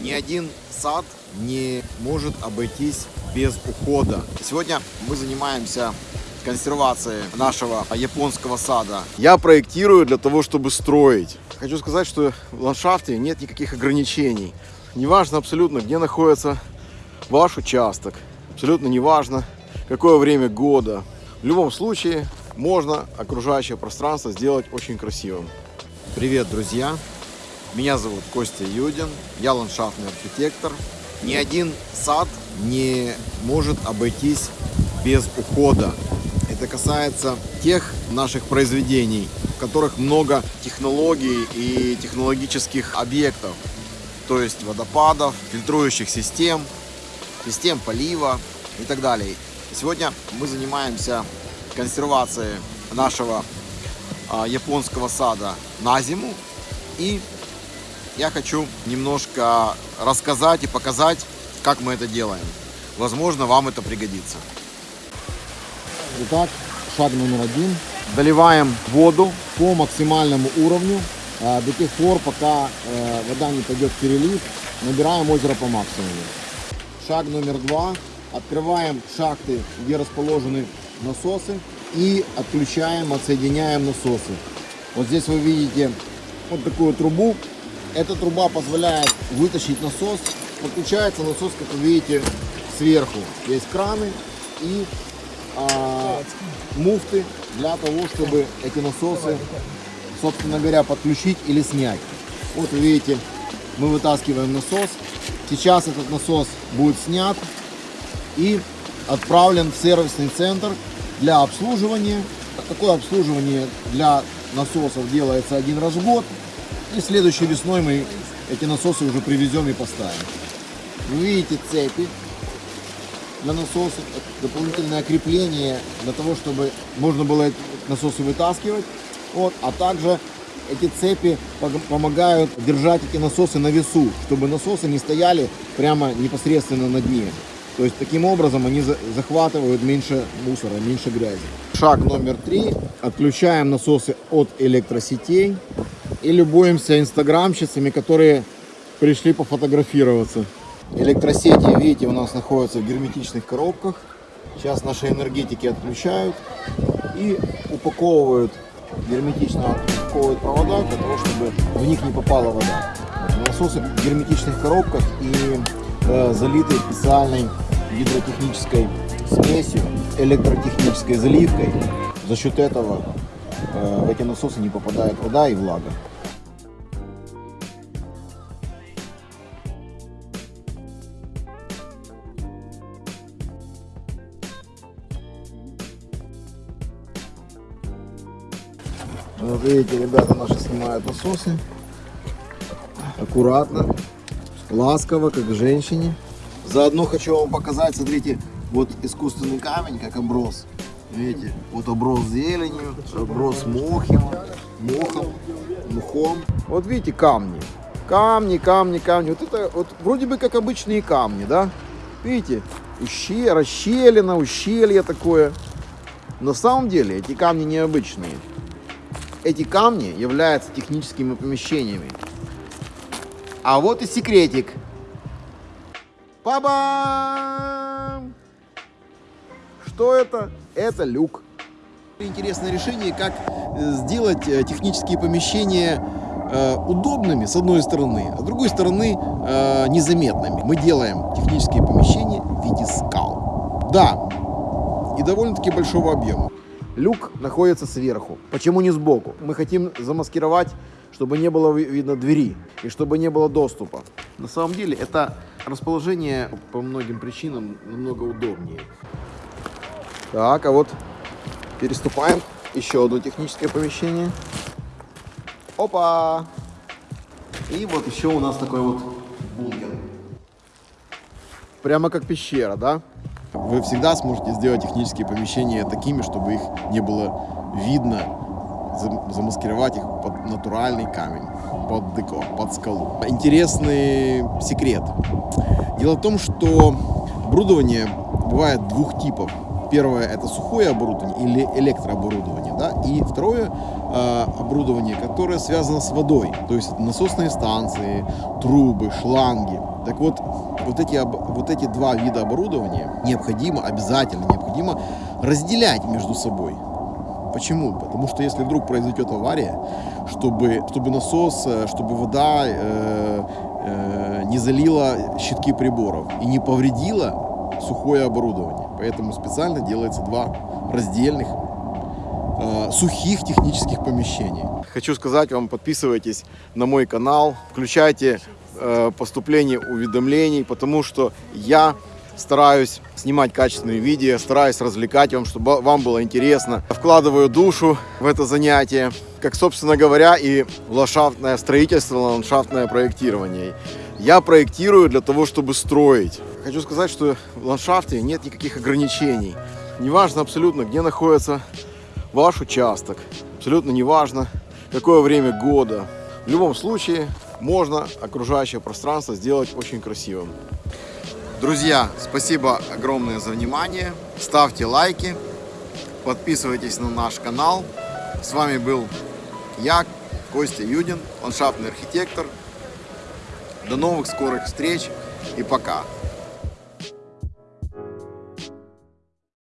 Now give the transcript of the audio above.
Ни один сад не может обойтись без ухода. Сегодня мы занимаемся консервацией нашего японского сада. Я проектирую для того, чтобы строить. Хочу сказать, что в ландшафте нет никаких ограничений. Неважно абсолютно, где находится ваш участок. Абсолютно неважно, какое время года. В любом случае, можно окружающее пространство сделать очень красивым. Привет, друзья! Меня зовут Костя Юдин, я ландшафтный архитектор. Ни один сад не может обойтись без ухода. Это касается тех наших произведений, в которых много технологий и технологических объектов. То есть водопадов, фильтрующих систем, систем полива и так далее. Сегодня мы занимаемся консервацией нашего а, японского сада на зиму и я хочу немножко рассказать и показать, как мы это делаем. Возможно, вам это пригодится. Итак, шаг номер один. Доливаем воду по максимальному уровню э, до тех пор, пока э, вода не пойдет в перелив. Набираем озеро по максимуму. Шаг номер два. Открываем шахты, где расположены насосы и отключаем, отсоединяем насосы. Вот здесь вы видите вот такую трубу, эта труба позволяет вытащить насос. Подключается насос, как вы видите, сверху. Есть краны и а, муфты для того, чтобы эти насосы, собственно говоря, подключить или снять. Вот вы видите, мы вытаскиваем насос. Сейчас этот насос будет снят и отправлен в сервисный центр для обслуживания. Такое обслуживание для насосов делается один раз в год. И следующей весной мы эти насосы уже привезем и поставим. Вы видите цепи для насосов, дополнительное крепление для того, чтобы можно было насосы вытаскивать. Вот, а также эти цепи помогают держать эти насосы на весу, чтобы насосы не стояли прямо непосредственно на дне. То есть таким образом они захватывают меньше мусора, меньше грязи. Шаг номер три. Отключаем насосы от электросетей и любуемся инстаграмщицами, которые пришли пофотографироваться. Электросети, видите, у нас находятся в герметичных коробках. Сейчас наши энергетики отключают и упаковывают, герметично упаковывают провода для того, чтобы в них не попала вода. Насосы в герметичных коробках и э, залиты специальной гидротехнической смесью, электротехнической заливкой. За счет этого э, в эти насосы не попадает вода и влага. Вот видите, ребята наши снимают насосы. Аккуратно, ласково, как женщине. Заодно хочу вам показать, смотрите, вот искусственный камень, как оброс. Видите, вот оброс зеленью, оброс мохом, мохом, мухом. Вот видите камни. Камни, камни, камни. Вот это вот вроде бы как обычные камни, да? Видите, ущелье, расщелина, ущелье такое. На самом деле эти камни необычные. Эти камни являются техническими помещениями. А вот и секретик. Па-бам! Что это? Это люк. Интересное решение, как э, сделать э, технические помещения э, удобными, с одной стороны, а с другой стороны незаметными. Мы делаем технические помещения в виде скал. Да, и довольно-таки большого объема. Люк находится сверху. Почему не сбоку? Мы хотим замаскировать, чтобы не было видно двери и чтобы не было доступа. На самом деле это расположение по многим причинам намного удобнее. Так, а вот переступаем еще одно техническое помещение. Опа! И вот еще у нас такой вот бункер. Прямо как пещера, да? Вы всегда сможете сделать технические помещения такими, чтобы их не было видно, замаскировать их под натуральный камень, под деко, под скалу. Интересный секрет. Дело в том, что оборудование бывает двух типов. Первое – это сухое оборудование или электрооборудование, да, и второе э, оборудование, которое связано с водой, то есть это насосные станции, трубы, шланги. Так вот, вот эти, вот эти два вида оборудования необходимо, обязательно необходимо разделять между собой. Почему? Потому что если вдруг произойдет авария, чтобы, чтобы насос, э, чтобы вода э, э, не залила щитки приборов и не повредила сухое оборудование. Поэтому специально делается два раздельных э, сухих технических помещений. Хочу сказать вам, подписывайтесь на мой канал, включайте э, поступление уведомлений, потому что я стараюсь снимать качественные видео, стараюсь развлекать вам, чтобы вам было интересно. Вкладываю душу в это занятие, как, собственно говоря, и ландшафтное строительство, ландшафтное проектирование. Я проектирую для того, чтобы строить. Хочу сказать, что в ландшафте нет никаких ограничений. Неважно абсолютно, где находится ваш участок. Абсолютно неважно, какое время года. В любом случае, можно окружающее пространство сделать очень красивым. Друзья, спасибо огромное за внимание. Ставьте лайки, подписывайтесь на наш канал. С вами был я, Костя Юдин, ландшафтный архитектор. До новых скорых встреч и пока.